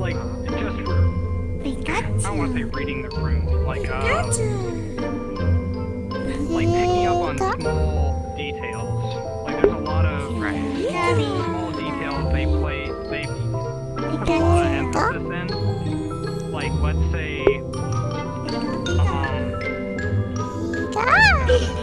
like just for I don't want to say reading the room, like uh, like picking up on small details. Like there's a lot of small details they play they put a lot of emphasis in. Like let's say Oh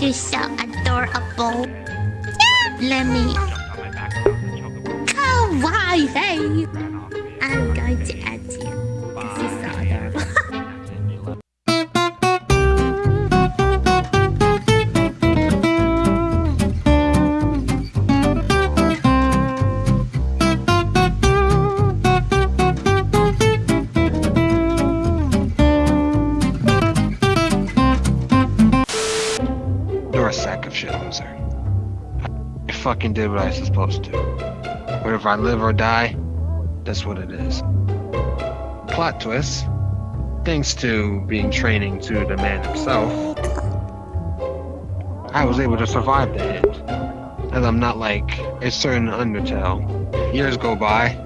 you're so adorable. Let me. Kawaii! Fucking did what I was supposed to. Whether I live or die, that's what it is. Plot twist. Thanks to being training to the man himself, I was able to survive the hit. And I'm not like a certain Undertale. Years go by.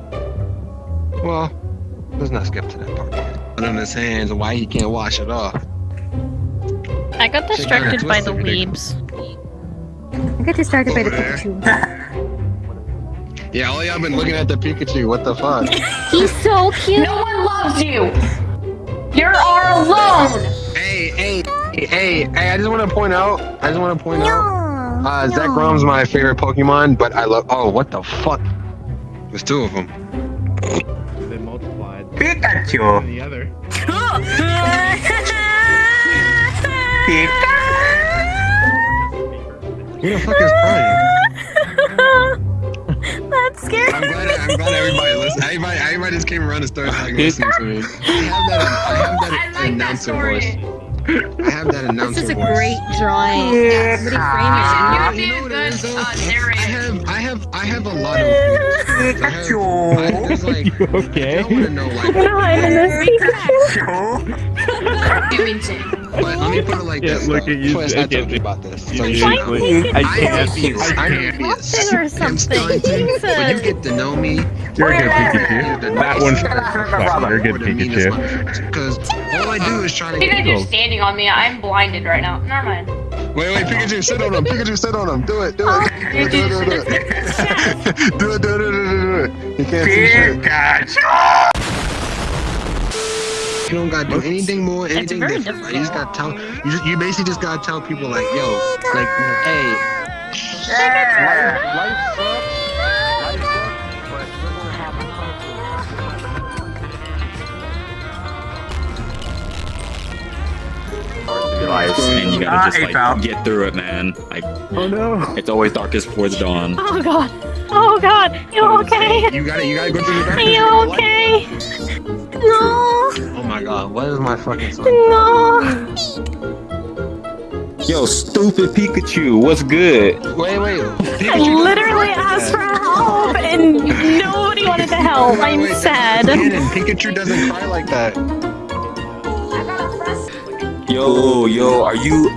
Well, let's not skip to that part. But on his hands, why he can't wash it off. I got distracted by the weebs. I got distracted by the there. Pikachu. yeah, Ollie, I've been looking at the Pikachu. What the fuck? He's so cute. No one loves you. You are alone. Hey, hey, hey, hey! I just want to point out. I just want to point out. Uh, no. Zekrom my favorite Pokemon, but I love. Oh, what the fuck? There's two of them. They multiplied. Pikachu. the other. Pikachu. Who the fuck is crying? That's scary. I'm glad. I'm glad everybody listened. Everybody, everybody just came around and started like listening to me. I have that. I have that I like announcer story. voice. I have that announcer This is a voice. great drawing. Somebody frame it. You You know what it good is, though? uh, I have, I have, I have a lot of. I have, I, there's like, okay? I want to know like. I'm hiding this You mean to. But let me put it like this. look though. at you, Twist, I I told can't you about this. So You you Fine, know. I can't. envious. I I'm can't. envious. Or I'm something. stunting. Jesus. When you get to know me, You're a good Pikachu. you're That one's You're a good Pikachu. Because all I do is try to. Pikachu's standing on me. I'm blinded right now. Never mind. Wait, wait, Pikachu, sit on him. Pikachu, sit on him. Do it, do it. Do it, do it, do it, do it. Do it, do it, do it, do it. You can't see shit. You don't gotta do anything more, anything very different. right? You just gotta tell. You just, you basically just gotta tell people like, yo, like, hey. Life, life sucks. Life sucks, but we're gonna have life, and you gotta just like get through it, man. Like, Oh no! it's always darkest before the dawn. Oh god. Oh god. You okay? You gotta, you gotta go through the Are you okay? No. Oh my god, what is my fucking son? No. Yo, stupid Pikachu, what's good? Wait, wait. I literally asked for help and nobody wanted to help. Wait, I'm wait, sad. Shannon, Pikachu doesn't cry like that. Yo, yo, are you,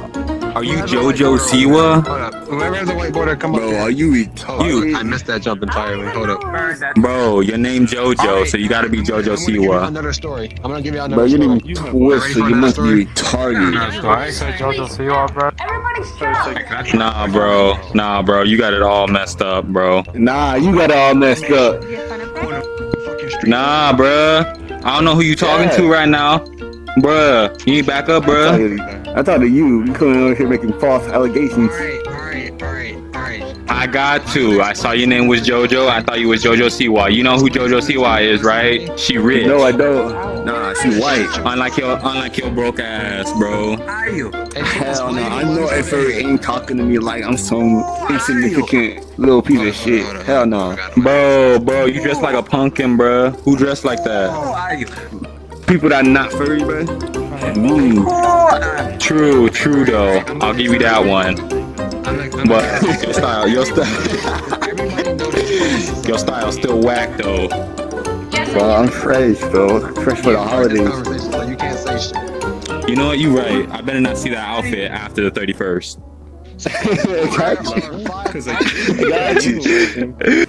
are you JoJo Siwa? Hold up. Whoever has a whiteboard, come up. Bro, here. are you retarded? You. I missed that jump entirely. Hold up. Bro, your name JoJo, Alright, so you gotta be JoJo I'm gonna give you Siwa. Another story. I'm gonna give you another Bro, you story. didn't even twist, so you must be retarded. Everybody's Nah, bro, nah, bro, you got it all messed up, bro. Nah, you got it all messed up. Nah, bruh. I don't know who you talking to right now. Bruh, you need back up, bruh. I thought of you. You coming over here making false allegations. Alright, alright, alright, alright. I got to. I saw your name was JoJo. I thought you was JoJo Siwa. You know who JoJo Siwa is, right? She rich. No, I don't. Nah, she white. Unlike your, unlike your broke ass, bro. Are you? Hell no, I know if her ain't talking to me like I'm some insignificant little piece of shit. Hell no. Bro, bro, you dressed like a pumpkin, bro. Who dressed like that? People that not furry, bro. Mm. True, true though. I'll give you that one. I'm like, I'm But your style, your style, your style still whack though. Yes, bro. I'm fresh, bro. Fresh for the holidays. Conversation, so you can't say. You know what? You right. I better not see that outfit after the 31st. Cause I got you.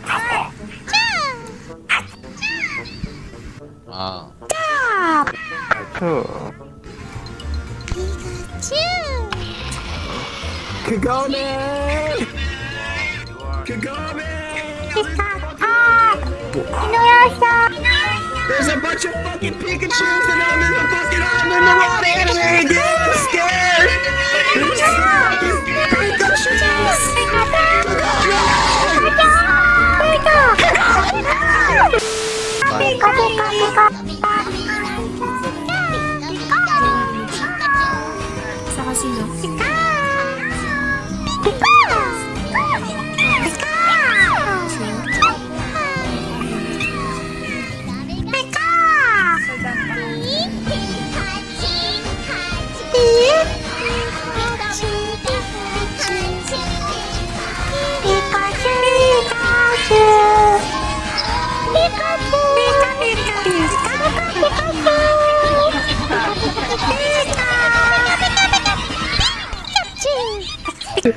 Wow. Kagome! Kagome! There's a bunch of fucking Pikachu's and I'm in the fucking I'm in the wrong anime again. I'm scared. There's fucking Pikachus. Oh,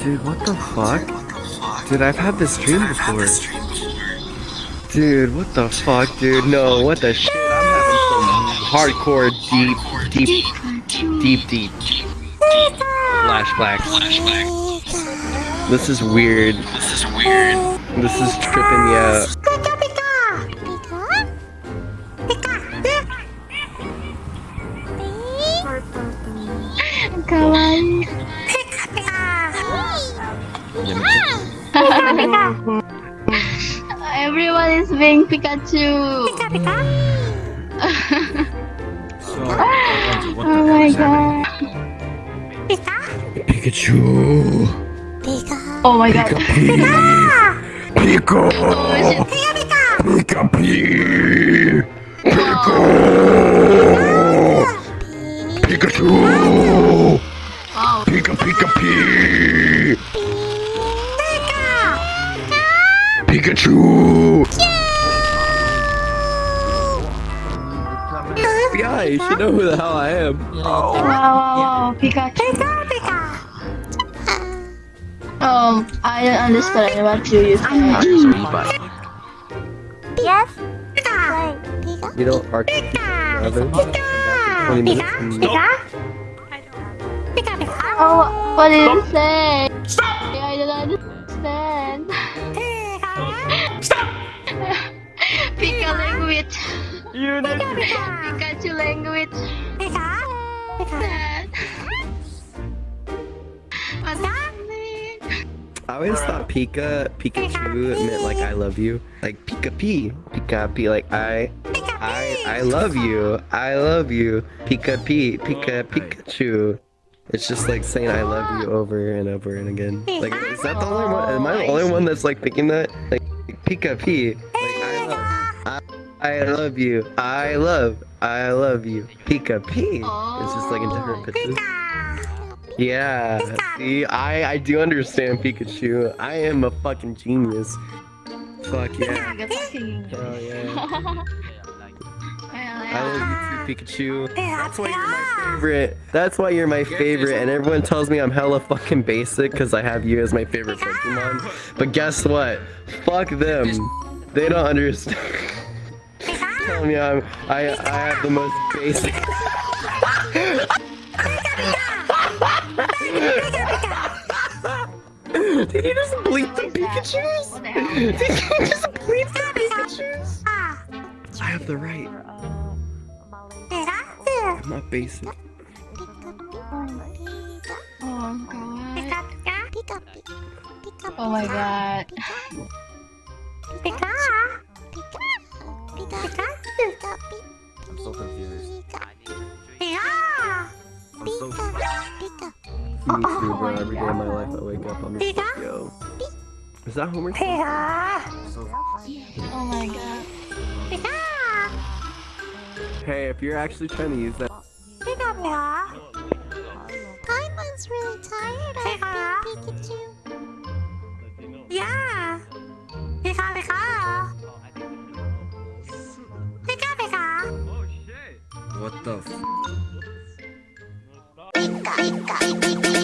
dude, what the fuck? Dude, I've had this dream before. Dude, what the fuck, dude? No, what the shit? I'm having some hardcore, deep, deep, deep, deep flashbacks. This is weird. This is weird. This is tripping me out. Everyone is being Pikachu. oh my god. Pikachu! Oh my god. Pico! Oh shit. Pika Pee! Pikachu! Wow. Pika Pika Pee! Pikachu! Yeah, you should know who the hell I am. Wow, wow, wow. Pikachu. Um, I don't understand what you you say. Yes. You know, Arc 11? 20 minutes and Oh, what did you say? Stop! I don't understand. Stop! Pika language. You know, Pikachu language. Sad. What's happening? I always thought Pika, Pikachu meant like I love you. Like Pika P. Pika P, like I, I, I love you. I love you. Pika P, Pika Pikachu. It's just like saying I love you over and over and again. Like, is that the only one? Am I the only one that's like thinking that? Like, Pika P. Like, I love, I, I love you. I love, I love you. Pika P. It's just like in different pitches. Yeah, see, I I do understand Pikachu. I am a fucking genius. Fuck yeah. Oh yeah. I love you too, Pikachu. That's why you're my favorite. That's why you're my favorite, and everyone tells me I'm hella fucking basic because I have you as my favorite Pokemon. But guess what? Fuck them. They don't understand. Tell me I'm I I have the most basic. Did you just bleep the Pikachu's? What the hell? Did you just bleep the Pikachu's? I have the right. I'm not basic. Oh god. Oh my god. I'm so confused. I'm so Me too, bro. Every day of my life I wake up, I'm just like, yo. Is that Homer? So uh, Oh my god. Uh. Hey, if you're actually trying to use that. Uh, Paimon's really tired of Pikachu. Yeah. Pika Pika. Pika Pika. Oh! What the f?